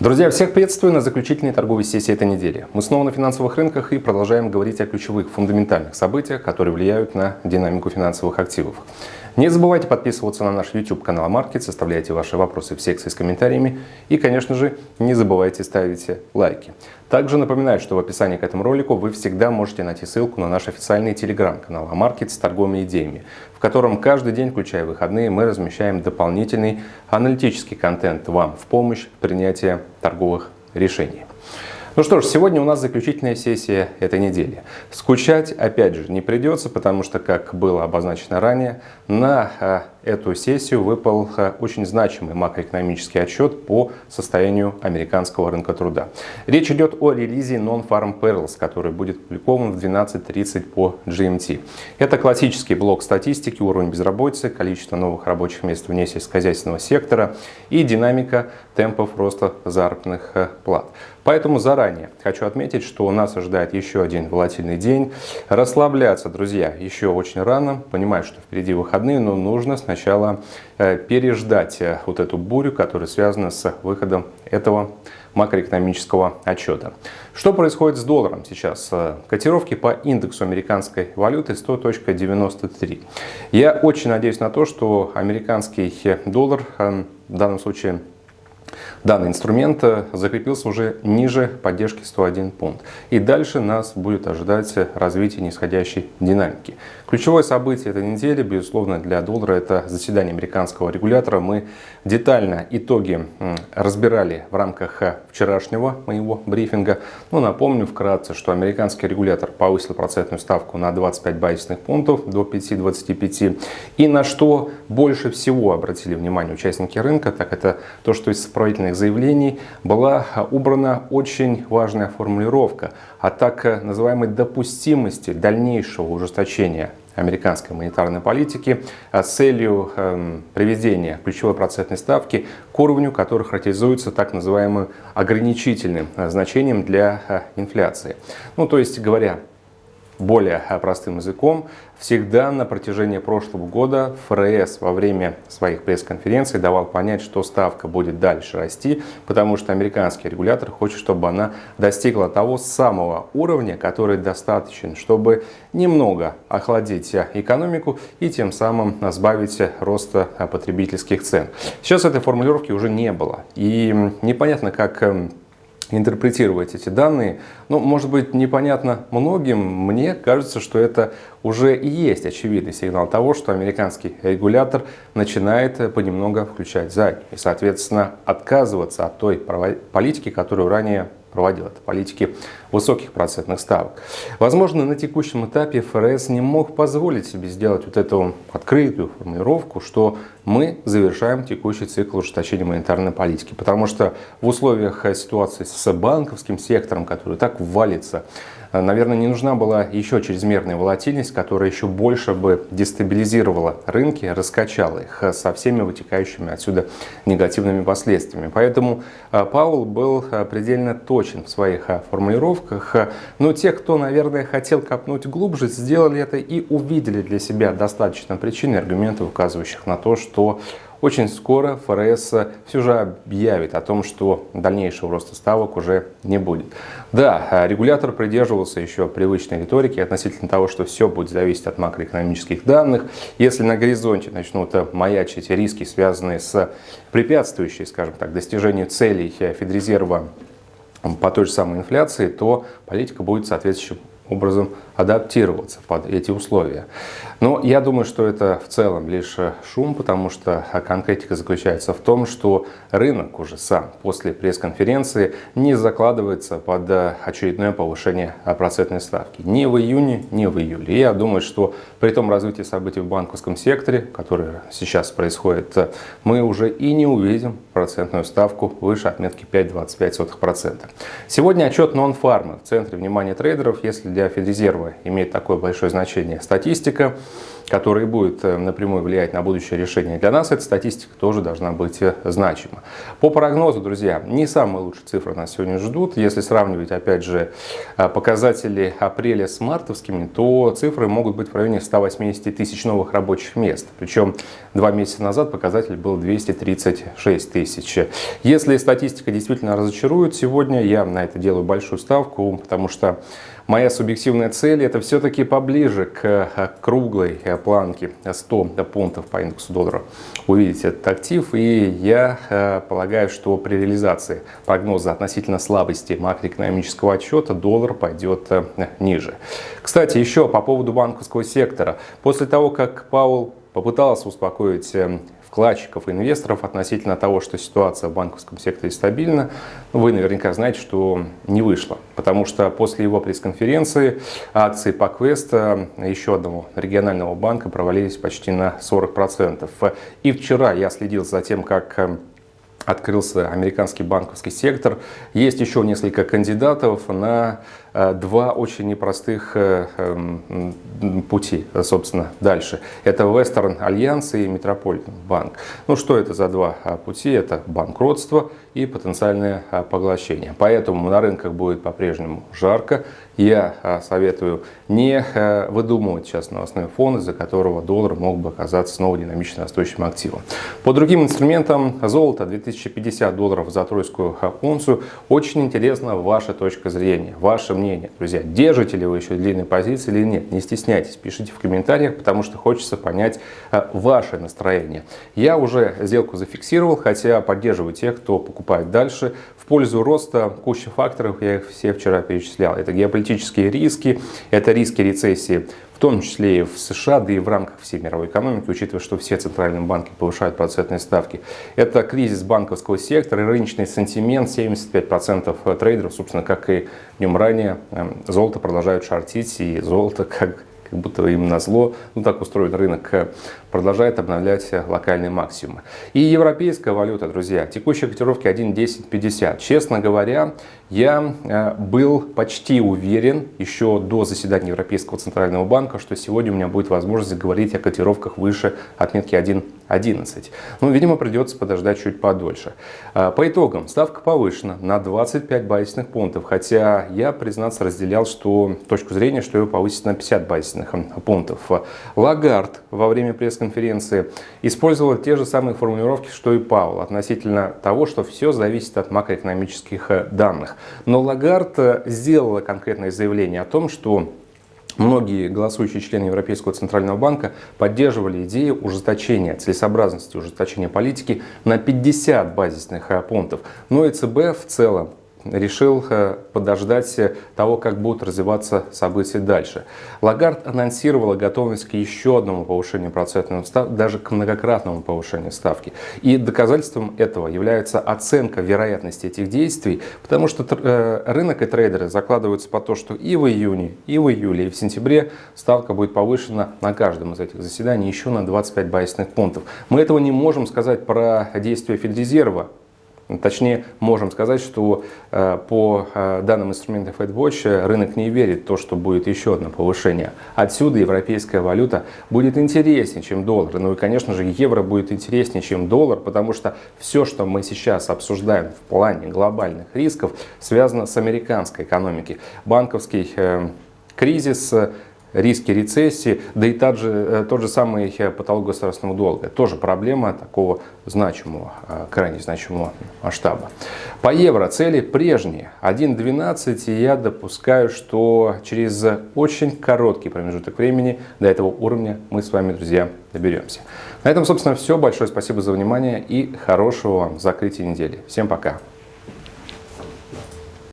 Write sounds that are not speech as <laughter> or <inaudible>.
Друзья, всех приветствую на заключительной торговой сессии этой недели. Мы снова на финансовых рынках и продолжаем говорить о ключевых фундаментальных событиях, которые влияют на динамику финансовых активов. Не забывайте подписываться на наш YouTube канал Маркет, оставляйте ваши вопросы в секции с комментариями и, конечно же, не забывайте ставить лайки. Также напоминаю, что в описании к этому ролику вы всегда можете найти ссылку на наш официальный телеграм-канал Амаркет с торговыми идеями, в котором каждый день, включая выходные, мы размещаем дополнительный аналитический контент вам в помощь принятия торговых решений. Ну что ж, сегодня у нас заключительная сессия этой недели. Скучать, опять же, не придется, потому что, как было обозначено ранее, на а, эту сессию выпал а, очень значимый макроэкономический отчет по состоянию американского рынка труда. Речь идет о релизе Non-Farm Payrolls, который будет опубликован в 12.30 по GMT. Это классический блок статистики, уровень безработицы, количество новых рабочих мест вне сельскохозяйственного сектора и динамика темпов роста заработных а, плат. Поэтому заранее хочу отметить, что нас ожидает еще один волатильный день. Расслабляться, друзья, еще очень рано. Понимаю, что впереди выходные, но нужно сначала э, переждать э, вот эту бурю, которая связана с выходом этого макроэкономического отчета. Что происходит с долларом сейчас? Э, котировки по индексу американской валюты 100.93. Я очень надеюсь на то, что американский доллар в данном случае Данный инструмент э, закрепился уже ниже поддержки 101 пункт. И дальше нас будет ожидать развитие нисходящей динамики. Ключевое событие этой недели, безусловно, для доллара это заседание американского регулятора. Мы детально итоги разбирали в рамках э, вчерашнего моего брифинга. Но напомню вкратце, что американский регулятор повысил процентную ставку на 25 базисных пунктов до 5-25. И на что больше всего обратили внимание участники рынка, так это то, что из сопроводительных заявлений была убрана очень важная формулировка о так называемой допустимости дальнейшего ужесточения американской монетарной политики с целью э, приведения ключевой процентной ставки к уровню, который характеризуется так называемым ограничительным э, значением для э, инфляции. Ну, то есть говоря более простым языком, всегда на протяжении прошлого года ФРС во время своих пресс-конференций давал понять, что ставка будет дальше расти, потому что американский регулятор хочет, чтобы она достигла того самого уровня, который достаточен, чтобы немного охладить экономику и тем самым сбавить роста потребительских цен. Сейчас этой формулировки уже не было. И непонятно, как эм, интерпретировать эти данные. Ну, может быть, непонятно многим. Мне кажется, что это уже и есть очевидный сигнал того, что американский регулятор начинает понемногу включать заднюю и, соответственно, отказываться от той политики, которую ранее проводил это политики высоких процентных ставок. Возможно, на текущем этапе ФРС не мог позволить себе сделать вот эту открытую формулировку, что мы завершаем текущий цикл ужесточения монетарной политики. Потому что в условиях ситуации с банковским сектором, который так валится, наверное, не нужна была еще чрезмерная волатильность, которая еще больше бы дестабилизировала рынки, раскачала их со всеми вытекающими отсюда негативными последствиями. Поэтому а, Паул был предельно точен в своих формулировках. Но те, кто, наверное, хотел копнуть глубже, сделали это и увидели для себя достаточно причин и аргументов, указывающих на то, что очень скоро ФРС все же объявит о том, что дальнейшего роста ставок уже не будет. Да, регулятор придерживался еще привычной риторики относительно того, что все будет зависеть от макроэкономических данных. Если на горизонте начнут маячить риски, связанные с препятствующей, скажем так, достижению целей Федрезерва по той же самой инфляции, то политика будет соответствующим образом адаптироваться под эти условия. Но я думаю, что это в целом лишь шум, потому что конкретика заключается в том, что рынок уже сам после пресс-конференции не закладывается под очередное повышение процентной ставки ни в июне, ни в июле. И я думаю, что при том развитии событий в банковском секторе, которое сейчас происходит, мы уже и не увидим процентную ставку выше отметки 5,25%. Сегодня отчет Non-Farm в центре внимания трейдеров, если для Федрезерва имеет такое большое значение статистика. Который будет э, напрямую влиять на будущее решение. Для нас эта статистика тоже должна быть э, значима. По прогнозу, друзья, не самые лучшие цифры нас сегодня ждут. Если сравнивать, опять же, э, показатели апреля с мартовскими, то цифры могут быть в районе 180 тысяч новых рабочих мест. Причем два месяца назад показатель был 236 тысяч. Если статистика действительно разочарует сегодня, я на это делаю большую ставку, потому что Моя субъективная цель это все-таки поближе к круглой э, планке 100 пунктов по индексу доллара увидеть этот актив. И я э, полагаю, что при реализации прогноза относительно слабости макроэкономического отчета доллар пойдет ниже. Кстати, еще по поводу банковского сектора. После того, как Паул попытался успокоить вкладчиков инвесторов относительно того, что ситуация в банковском секторе стабильна, вы наверняка знаете, что не вышло. Потому что после его пресс-конференции акции по Квеста, еще одного регионального банка, провалились почти на 40%. И вчера я следил за тем, как открылся американский банковский сектор. Есть еще несколько кандидатов на э, два очень непростых э, эм, пути, собственно, дальше. Это Western Альянс и Metropolitan Банк. Ну, что это за два а, пути? Это банкротство и потенциальное поглощение. Поэтому на рынках будет по-прежнему жарко. Я советую не выдумывать сейчас новостной фон, из-за которого доллар мог бы оказаться снова динамично растущим активом. По другим инструментам золото 2050 долларов за тройскую унцию. Очень интересна ваша точка зрения, ваше мнение. Друзья, держите ли вы еще длинные позиции или нет? Не стесняйтесь, пишите в комментариях, потому что хочется понять ваше настроение. Я уже сделку зафиксировал, хотя поддерживаю тех, кто покупает. Дальше в пользу роста куча факторов, я их все вчера перечислял. Это геополитические риски, это риски рецессии, в том числе и в США, да и в рамках всей мировой экономики, учитывая, что все центральные банки повышают процентные ставки. Это кризис банковского сектора, рыночный сентимент, 75% трейдеров, собственно, как и днем ранее, эм, золото продолжают шортить, и золото <laughs> как как будто им на зло, ну так устроен рынок, э, продолжает обновлять э, локальные максимумы. И европейская валюта, друзья, текущие котировки 1.1050. Честно говоря, я э, был почти уверен еще до заседания Европейского Центрального Банка, что сегодня у меня будет возможность говорить о котировках выше отметки 1.11. Ну, видимо, придется подождать чуть подольше. По итогам, ставка повышена на 25 базисных пунктов, хотя я, признаться, разделял что, точку зрения, что ее повысить на 50 базисных базисных пунктов. Лагард во время пресс-конференции использовал те же самые формулировки, что и Паул, относительно того, что все зависит от макроэкономических э, данных. Но Лагард э, сделала конкретное заявление о том, что Многие голосующие члены Европейского Центрального Банка поддерживали идею ужесточения, целесообразности ужесточения политики на 50 базисных э, пунктов. Но ЕЦБ в целом решил э, подождать того, как будут развиваться события дальше. Лагард анонсировала готовность к еще одному повышению процентной ставки, даже к многократному повышению ставки. И доказательством этого является оценка вероятности этих действий, потому что э, рынок и трейдеры закладываются по то, что и в июне, и в июле, и в сентябре ставка будет повышена на каждом из этих заседаний еще на 25 базисных пунктов. Мы этого не можем сказать про действия Федрезерва, Точнее, можем сказать, что э, по э, данным инструмента FedWatch рынок не верит в то, что будет еще одно повышение. Отсюда европейская валюта будет интереснее, чем доллар. Ну и, конечно же, евро будет интереснее, чем доллар, потому что все, что мы сейчас обсуждаем в плане глобальных рисков, связано с американской экономикой. Банковский э, кризис, риски рецессии, да и тот же, э, тот же самый э, потолок государственного долга. Тоже проблема такого значимого, э, крайне значимого масштаба. По евро цели прежние. 1.12 и я допускаю, что через очень короткий промежуток времени до этого уровня мы с вами, друзья, доберемся. На этом, собственно, все. Большое спасибо за внимание и хорошего вам закрытия недели. Всем пока.